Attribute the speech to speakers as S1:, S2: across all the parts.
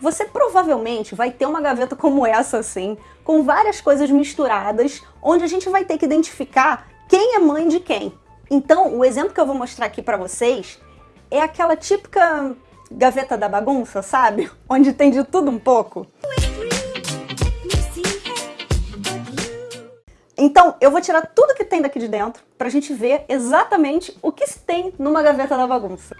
S1: Você provavelmente vai ter uma gaveta como essa assim, com várias coisas misturadas, onde a gente vai ter que identificar quem é mãe de quem. Então, o exemplo que eu vou mostrar aqui para vocês é aquela típica gaveta da bagunça, sabe? Onde tem de tudo um pouco. Então, eu vou tirar tudo que tem daqui de dentro pra gente ver exatamente o que se tem numa gaveta da bagunça.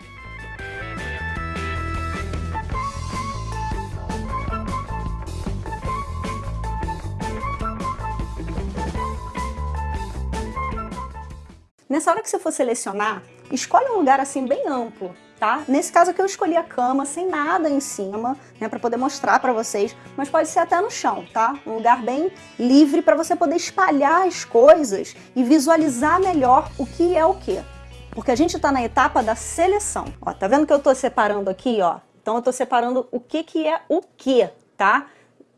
S1: Nessa hora que você for selecionar, escolhe um lugar assim bem amplo, tá? Nesse caso aqui eu escolhi a cama sem nada em cima, né, para poder mostrar para vocês, mas pode ser até no chão, tá? Um lugar bem livre para você poder espalhar as coisas e visualizar melhor o que é o que. Porque a gente está na etapa da seleção. Ó, tá vendo que eu estou separando aqui, ó? Então eu estou separando o que que é o que, tá?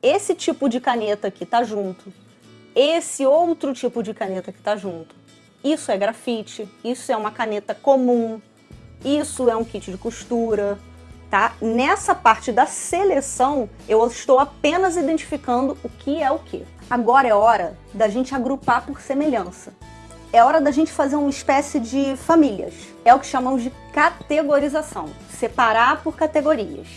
S1: Esse tipo de caneta aqui tá junto. Esse outro tipo de caneta que tá junto isso é grafite, isso é uma caneta comum, isso é um kit de costura, tá? Nessa parte da seleção, eu estou apenas identificando o que é o que. Agora é hora da gente agrupar por semelhança. É hora da gente fazer uma espécie de famílias. É o que chamamos de categorização, separar por categorias.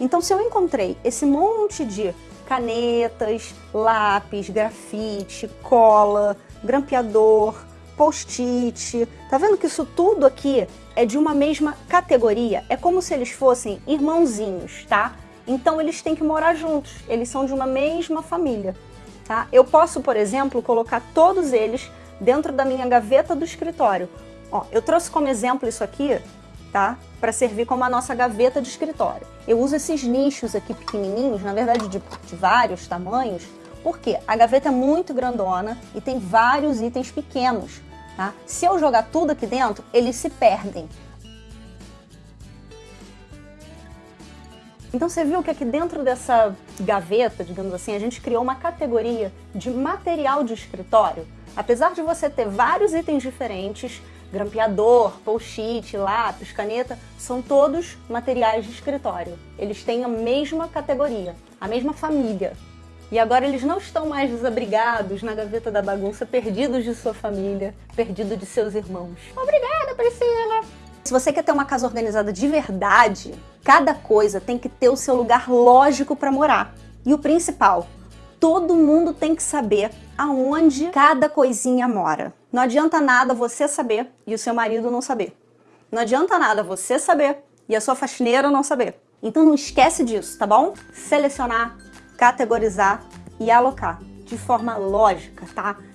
S1: Então, se eu encontrei esse monte de canetas, lápis, grafite, cola, grampeador, post-it. Tá vendo que isso tudo aqui é de uma mesma categoria? É como se eles fossem irmãozinhos, tá? Então eles têm que morar juntos, eles são de uma mesma família, tá? Eu posso, por exemplo, colocar todos eles dentro da minha gaveta do escritório. Ó, eu trouxe como exemplo isso aqui, tá? Para servir como a nossa gaveta de escritório. Eu uso esses nichos aqui pequenininhos, na verdade de, de vários tamanhos, porque a gaveta é muito grandona e tem vários itens pequenos. Tá? Se eu jogar tudo aqui dentro, eles se perdem. Então você viu que aqui dentro dessa gaveta, digamos assim, a gente criou uma categoria de material de escritório. Apesar de você ter vários itens diferentes, grampeador, post-it, lápis, caneta, são todos materiais de escritório. Eles têm a mesma categoria, a mesma família. E agora eles não estão mais desabrigados na gaveta da bagunça, perdidos de sua família, perdidos de seus irmãos. Obrigada, Priscila! Se você quer ter uma casa organizada de verdade, cada coisa tem que ter o seu lugar lógico para morar. E o principal, todo mundo tem que saber aonde cada coisinha mora. Não adianta nada você saber e o seu marido não saber. Não adianta nada você saber e a sua faxineira não saber. Então não esquece disso, tá bom? Selecionar categorizar e alocar de forma lógica, tá?